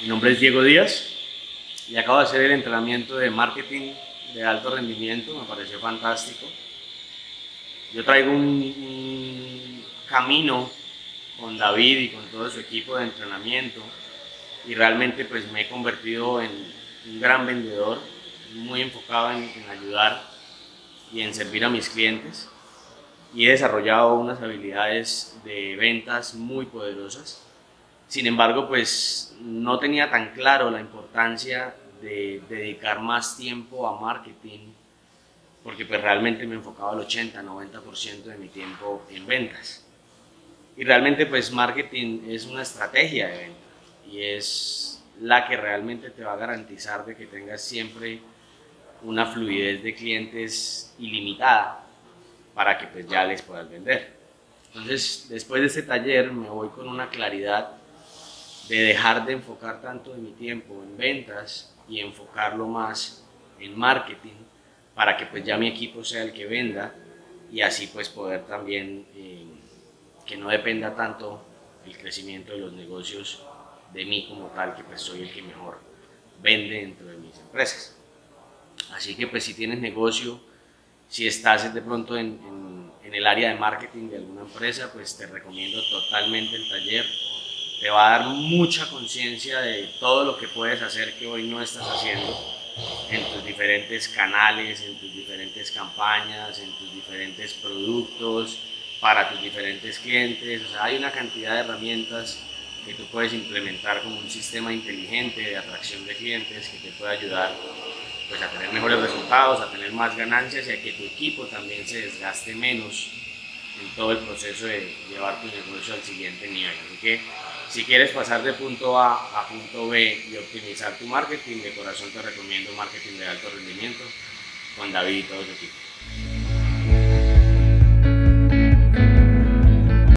Mi nombre es Diego Díaz y acabo de hacer el entrenamiento de marketing de alto rendimiento, me pareció fantástico. Yo traigo un, un camino con David y con todo su equipo de entrenamiento y realmente pues me he convertido en un gran vendedor, muy enfocado en, en ayudar y en servir a mis clientes y he desarrollado unas habilidades de ventas muy poderosas. Sin embargo, pues no tenía tan claro la importancia de dedicar más tiempo a marketing porque pues realmente me enfocaba al 80-90% de mi tiempo en ventas. Y realmente pues marketing es una estrategia de venta y es la que realmente te va a garantizar de que tengas siempre una fluidez de clientes ilimitada para que pues ya les puedas vender. Entonces, después de este taller me voy con una claridad de dejar de enfocar tanto de mi tiempo en ventas y enfocarlo más en marketing para que pues ya mi equipo sea el que venda y así pues poder también eh, que no dependa tanto el crecimiento de los negocios de mí como tal, que pues soy el que mejor vende dentro de mis empresas. Así que pues si tienes negocio, si estás de pronto en, en, en, el área de marketing de alguna empresa, pues te recomiendo totalmente el taller. Te va a dar mucha conciencia de todo lo que puedes hacer que hoy no estás haciendo en tus diferentes canales, en tus diferentes campañas, en tus diferentes productos, para tus diferentes clientes. O sea, hay una cantidad de herramientas que tú puedes implementar como un sistema inteligente de atracción de clientes que te puede ayudar pues, a tener mejores resultados, a tener más ganancias y a que tu equipo también se desgaste menos en todo el proceso de llevar tu negocio al siguiente nivel. Así que si quieres pasar de punto A a punto B y optimizar tu marketing, de corazón te recomiendo marketing de alto rendimiento con David y todo su equipo.